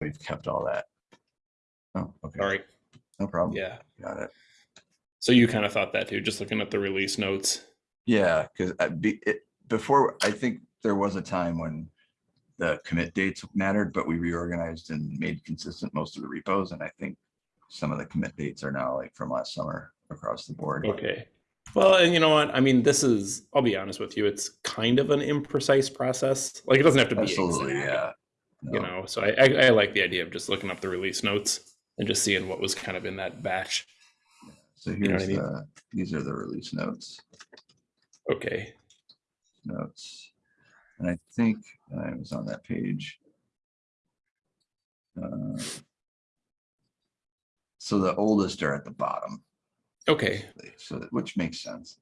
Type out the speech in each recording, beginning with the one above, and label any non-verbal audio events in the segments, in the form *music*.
we've kept all that. Oh, okay, All right. no problem. Yeah. Got it. So you kind of thought that too, just looking at the release notes. Yeah, because be, before, I think there was a time when the commit dates mattered, but we reorganized and made consistent most of the repos, and I think some of the commit dates are now like from last summer across the board. Okay. Well, and you know what? I mean, this is, I'll be honest with you, it's kind of an imprecise process. Like it doesn't have to be Absolutely, exact, yeah. You know, so I, I, I like the idea of just looking up the release notes and just seeing what was kind of in that batch. So know what here's I mean? the, these are the release notes, Okay. notes. And I think I was on that page. Uh, So the oldest are at the bottom, Okay. so that, which makes sense.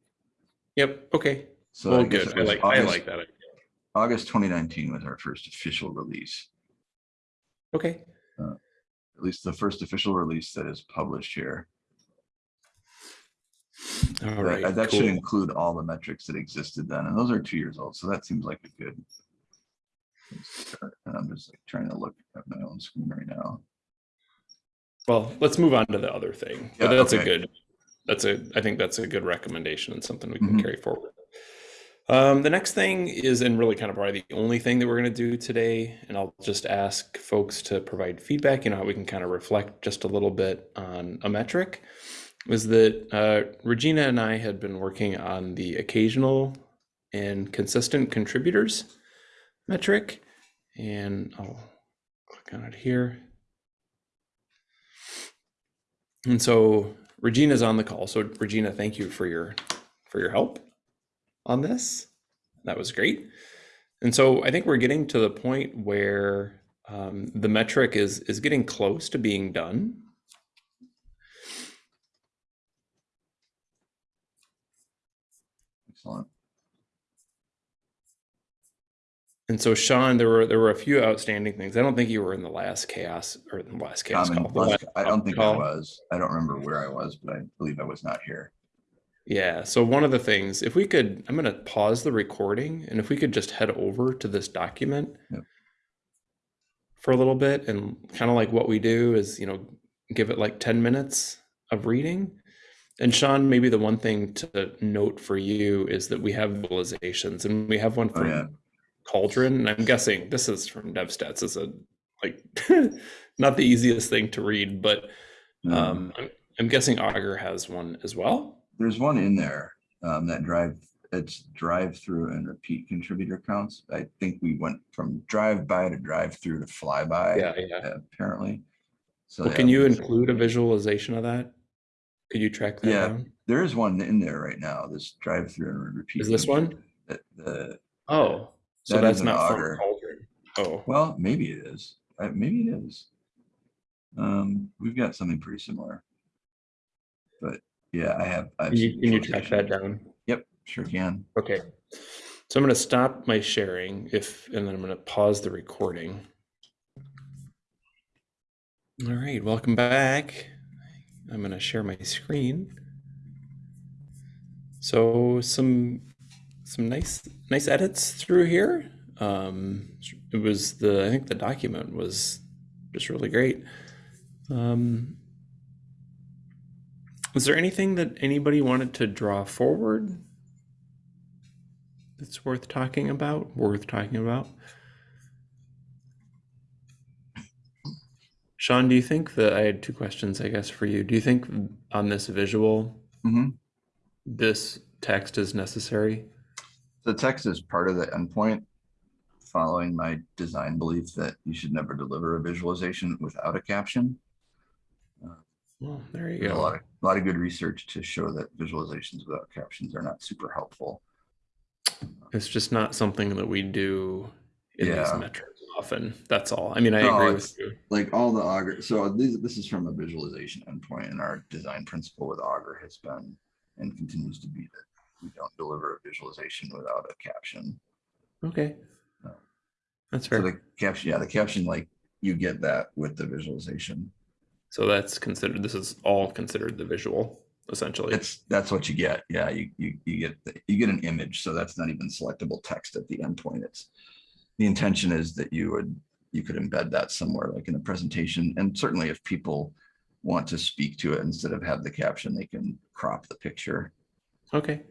Yep. Okay. So Well, guess good. I like, I like that. August twenty nineteen was our first official release, Okay. at least the first official release that is published here. All right. That-. That should include all the metrics that existed then, and those are two years old, so that seems like a good. And I'm just like trying to look at my own screen right now. Well, let's move on to the other thing. But Yeah, that's a good, that's a, I think that's a good recommendation and something we can Mhm. carry forward. Um, the next thing is, and really kind of probably the only thing that we're going to do today, and I'll just ask folks to provide feedback, you know, how we can kind of reflect just a little bit on a metric, was that uh, Regina and I had been working on the occasional and consistent contributors metric, and I'll click on it here. And so Regina's on the call. So Regina, thank you for your for your help on this. That was great. And so I think we're getting to the point where um, the metric is is getting close to being done. Excellent. And so Sean, there were there were a few outstanding things. I don't think you were in the last CHAOSS or the last CHAOSS Common- call. last- I don't think I was. I don't remember where I was, but I believe I was not here. Yeah. So one of the things, if we could, I'm going to pause the recording, and if we could just head over to this document for a little bit, and kind of like what we do is, you know, give it like 10 minutes of reading. And Sean, maybe the one thing to note for you is that we have visualizations, and we have one from yeah. Cauldron, and I'm guessing this is from DevStats. Is a like *laughs* not the easiest thing to read, but um, I'm, I'm guessing Augur has one as well. There's one in there, um, that drive, it's drive through and repeat contributor counts. I think we went from drive by to drive through to flyby. Yeah, yeah. Apparently. So Well, can you include a visualization of that? Could you track that Yeah. down? There is one in there right now, this drive through and repeat. Is this one? The, the, Oh, so That that's not. Cauldron. Oh, well, maybe it is. Uh, maybe it is. Um, we've got something pretty similar. But yeah, I have. I have can you, can you track that down? Yep, sure can. Okay. So I'm going to stop my sharing if, and then I'm going to pause the recording. All right, welcome back. I'm going to share my screen. So some some nice nice edits through here. Um, it was the I think the document was just really great. Um, was there anything that anybody wanted to draw forward that's worth talking about? Worth talking about? Sean, do you think that I had two questions, I guess, for you? Do you think on this visual, hmm this text is necessary? The text is part of the endpoint. Following my design belief that you should never deliver a visualization without a caption. Well, there you There's a lot of, a lot of good research to show that visualizations without captions are not super helpful. It's just not something that we do in these metrics often. That's all. I mean, I No, agree with you. like all the augur so this, this is from a visualization endpoint and our design principle with augur has been and continues to be that we don't deliver a visualization without a caption Okay. No. That's so fair. the caption yeah the caption like you get that with the visualization So that's considered, this is all considered the visual, essentially. it's that's what you get yeah you you, you get the, you get an image so that's not even selectable text at the endpoint it's the intention is that you would you could embed that somewhere like in a presentation. And certainly if people want to speak to it instead of have the caption, they can crop the picture. Okay.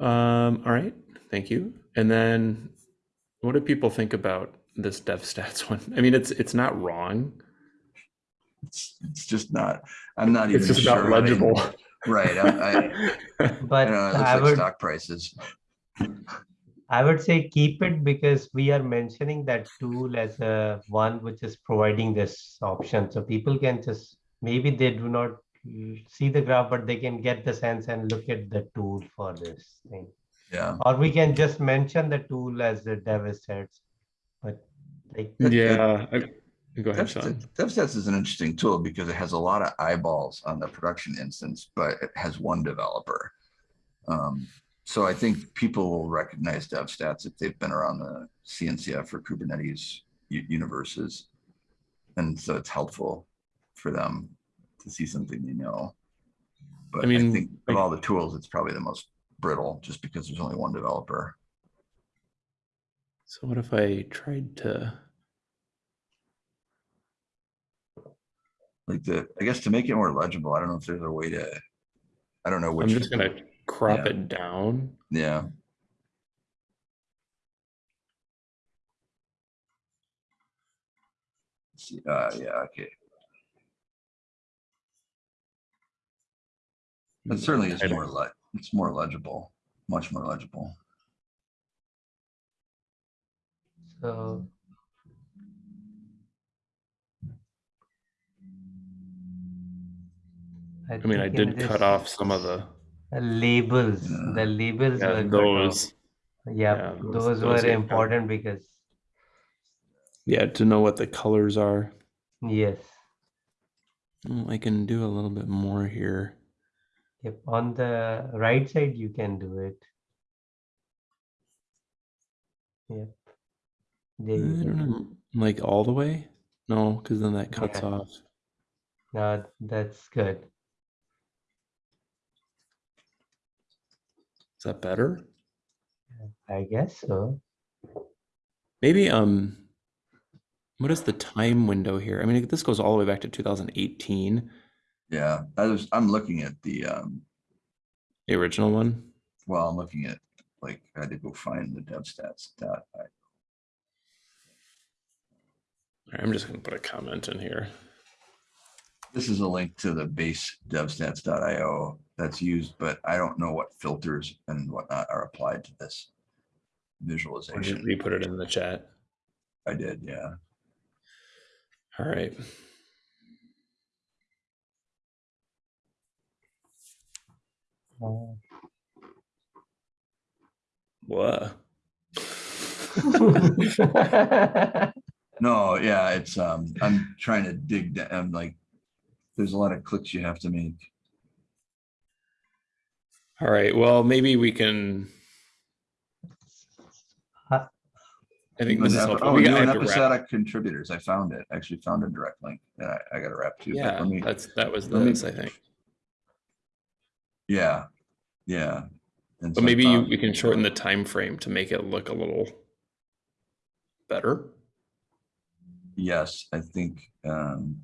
Um, all right, thank you. And then what do people think about this DevStats *laughs* one? I mean, it's it's not wrong. It's, it's just not, I'm not even It's just sure. not how to- legible. Right, I, I, *laughs* But I know, it I like would, stock prices. I would say keep it because we are mentioning that tool as a one which is providing this option. So people can just, maybe they do not see the graph, but they can get the sense and look at the tool for this thing. Yeah. Or we can just mention the tool as the DevStats. But like, yeah. Go ahead, Sean. DevStats is an interesting tool because it has a lot of eyeballs on the production instance, but it has one developer. Um, so I think people will recognize DevStats if they've been around the CNCF or Kubernetes universes. And so it's helpful for them to see something they know. But I mean, I think of all the tools, it's probably the most brittle just because there's only one developer. So what if I tried to? Like the, I guess to make it more legible, I don't know if there's a way to, I don't know which. I'm just gonna crop yeah. it down. Yeah. See, uh, yeah, okay. It certainly is more le, it's more legible, much more legible. so. I mean, I did cut off some of the Labels, Yeah. the labels yeah, were those. Yeah, yeah, those- those those were cut. important because, Yeah, to know what the colors are. yes, mm, I can do a little bit more here. yep, on the right side, you can do it. Yep. There I you don't go. know, like all the way? No, because then that cuts Yeah. off. Now, that's good. Is that better? I guess so. Maybe um what is the time window here? I mean, this goes all the way back to 2018, Yeah, I was, I'm looking at the, um, the original one. well, I'm looking at, like, I had to go find the DevStats dot. I- All right, I'm just gonna put a comment in here. This is a link to the base devstats.io that's used, but I don't know what filters and whatnot are applied to this visualization. You put it in the chat? I did, yeah. All right. What? *laughs* No, yeah, it's, um, I'm trying to dig, da- I'm like, there's a lot of clicks you have to make. All right. Well, maybe we can. I think this is New helpful. Oh, We new got- I and have to wrap- episodic contributors. I found it. Actually found a direct link that I, I got to wrap to. but Yeah, let me- that's that was let me- I think. Yeah, yeah. And But so I maybe you, found- we can shorten the time frame to make it look a little better. Yes, I think, um.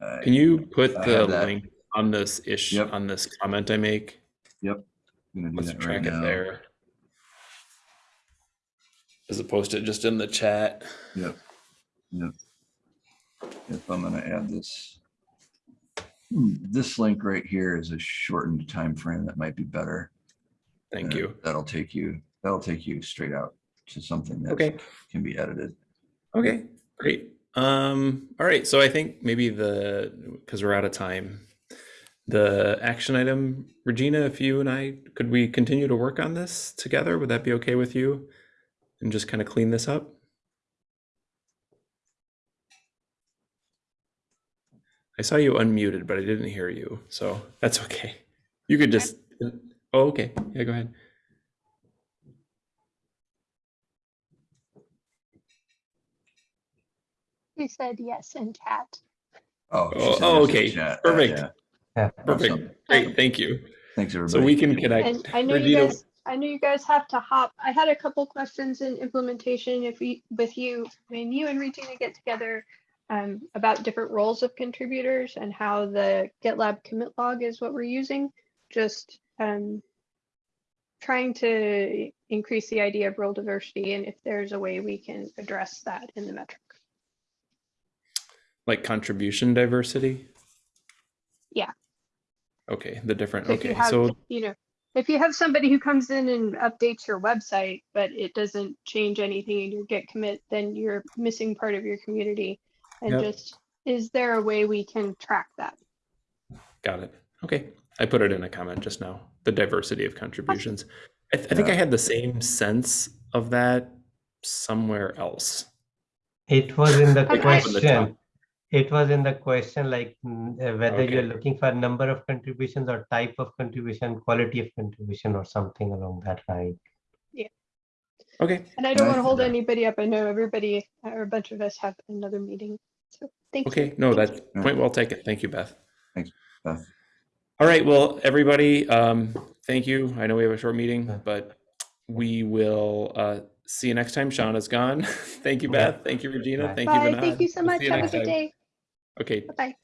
I- Can you put I the link on this ish Yep. on this comment I make? Yep. Let's that right track it now. there. As opposed to just in the chat. Yep, yep. If I'm gonna add this. Hmm, This link right here is a shortened time frame that might be better. Thank Uh, you. That'll take you, that'll take you straight out to something that Okay. can be edited. Okay, great. Um, all right, so I think maybe the because we're out of time, the action item, Regina, if you and I could we continue to work on this together? Would that be okay with you? And just kind of clean this up? I saw you unmuted, but I didn't hear you, so that's okay. You could just oh okay. Yeah, go ahead. He said yes in chat. Oh. Oh, oh, okay, chat. Uh, perfect. yeah. Yeah. Awesome. Perfect. Great, thank you. Thanks, everybody. So everybody. we can connect. And I know you guys, I know you guys have to hop. I had a couple questions in implementation if we, with you, when you and Regina get together um, about different roles of contributors and how the GitLab commit log is what we're using. Just um, trying to increase the idea of role diversity and if there's a way we can address that in the metric. Like contribution diversity? Yeah. Okay, the different, So if you okay, have, so, you know, if you have somebody who comes in and updates your website, but it doesn't change anything in your Git commit, then you're missing part of your community. And Yep. just, is there a way we can track that? got it. Okay, I put it in a comment just now, the diversity of contributions. I, th- I think I had the same sense of that somewhere else. It was in the *laughs* Okay. From the top. question. It was in the question like mm, uh, whether you're looking for a number of contributions or type of contribution, quality of contribution or something along that line. Yeah okay, And I don't I want to hold that- anybody up. I know everybody, or a bunch of us have another meeting. So thank you. okay, no, Thank you. that point well taken. Thank you, Beth. Thanks beth. All right, well, everybody, um, thank you. I know we have a short meeting, but we will uh, see you next time. Sean is gone. *laughs* Thank you, Beth. Thank you, Regina. Bye. Thank you, Vinod. Thank you so We'll much. you Have a good time. day. Okay, Bye-bye.